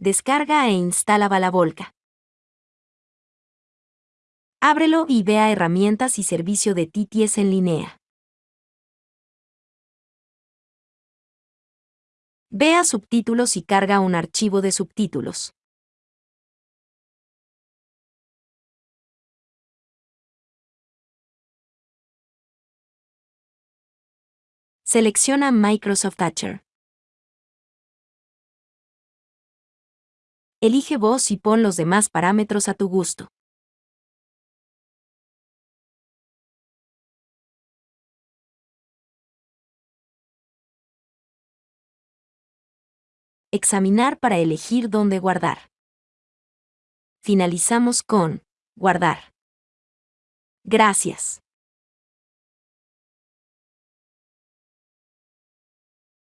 Descarga e instala Balavolca. Ábrelo y vea herramientas y servicio de TTS en línea. Vea subtítulos y carga un archivo de subtítulos. Selecciona Microsoft Thatcher. Elige voz y pon los demás parámetros a tu gusto. Examinar para elegir dónde guardar. Finalizamos con Guardar. Gracias.